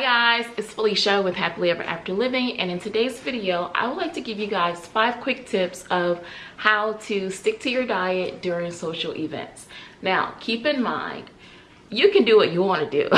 Hi guys, it's Felicia with Happily Ever After Living and in today's video, I would like to give you guys five quick tips of how to stick to your diet during social events. Now, keep in mind, you can do what you want to do.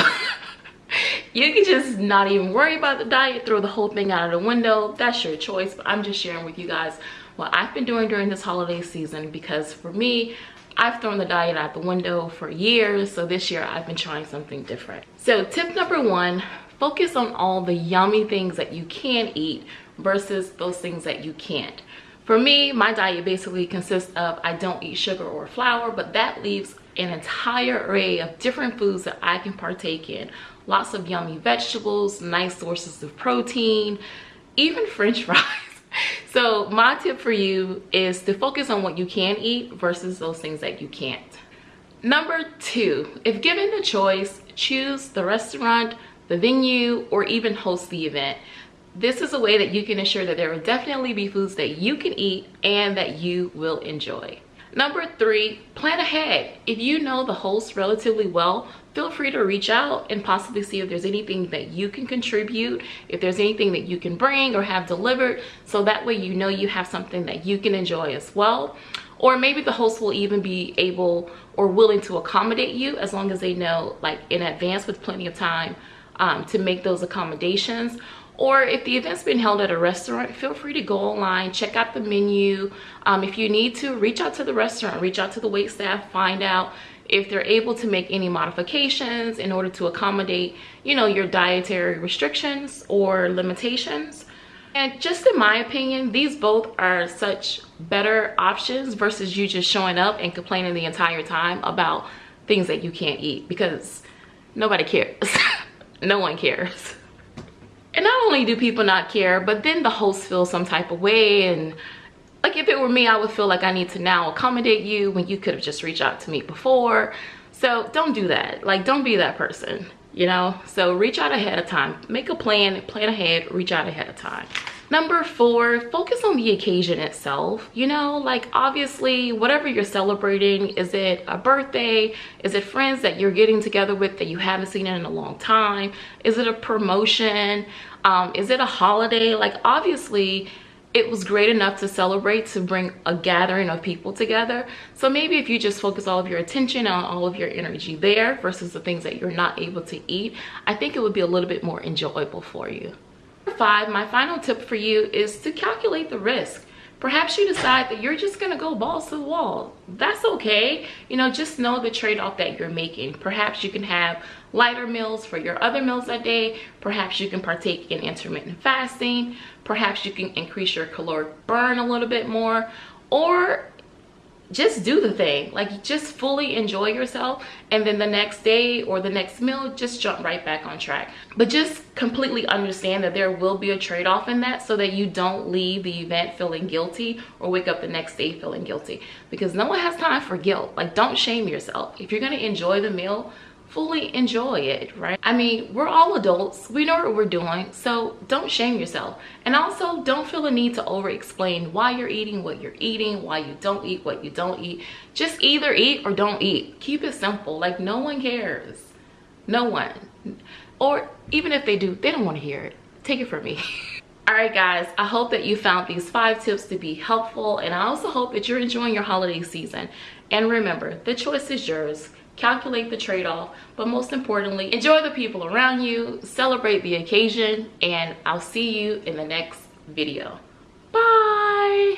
you can just not even worry about the diet, throw the whole thing out of the window. That's your choice, but I'm just sharing with you guys what I've been doing during this holiday season because for me, I've thrown the diet out the window for years, so this year I've been trying something different. So tip number one, focus on all the yummy things that you can eat versus those things that you can't. For me, my diet basically consists of I don't eat sugar or flour, but that leaves an entire array of different foods that I can partake in. Lots of yummy vegetables, nice sources of protein, even french fries so my tip for you is to focus on what you can eat versus those things that you can't. Number two, if given the choice, choose the restaurant, the venue, or even host the event. This is a way that you can ensure that there will definitely be foods that you can eat and that you will enjoy. Number three, plan ahead. If you know the host relatively well, feel free to reach out and possibly see if there's anything that you can contribute, if there's anything that you can bring or have delivered, so that way you know you have something that you can enjoy as well. Or maybe the host will even be able or willing to accommodate you as long as they know like in advance with plenty of time um, to make those accommodations. Or if the event's been held at a restaurant feel free to go online check out the menu. Um, if you need to reach out to the restaurant reach out to the wait staff find out if they're able to make any modifications in order to accommodate you know your dietary restrictions or limitations. And just in my opinion these both are such better options versus you just showing up and complaining the entire time about things that you can't eat because nobody cares no one cares. And not only do people not care but then the host feels some type of way and like if it were me i would feel like i need to now accommodate you when you could have just reached out to me before. So don't do that. Like don't be that person you know? So reach out ahead of time. Make a plan plan ahead reach out ahead of time Number four, focus on the occasion itself. You know, like obviously whatever you're celebrating, is it a birthday? Is it friends that you're getting together with that you haven't seen in a long time? Is it a promotion? Um, is it a holiday? Like obviously it was great enough to celebrate to bring a gathering of people together so maybe if you just focus all of your attention on all of your energy there versus the things that you're not able to eat i think it would be a little bit more enjoyable for you five, my final tip for you is to calculate the risk. Perhaps you decide that you're just gonna go balls to the wall. That's okay. You know, just know the trade-off that you're making. Perhaps you can have lighter meals for your other meals that day. Perhaps you can partake in intermittent fasting. Perhaps you can increase your caloric burn a little bit more. Or just do the thing. Like just fully enjoy yourself and then the next day or the next meal just jump right back on track. But just completely understand that there will be a trade-off in that so that you don't leave the event feeling guilty or wake up the next day feeling guilty. Because no one has time for guilt. Like don't shame yourself. If you're going to enjoy the meal fully enjoy it right? I mean we're all adults. We know what we're doing so don't shame yourself. And also don't feel the need to over explain why you're eating what you're eating why you don't eat what you don't eat. Just either eat or don't eat. Keep it simple. Like no one cares. No one. Or even if they do they don't want to hear it. Take it from me. All right guys. I hope that you found these five tips to be helpful and i also hope that you're enjoying your holiday season. And remember the choice is yours calculate the trade-off but most importantly enjoy the people around you celebrate the occasion and i'll see you in the next video. Bye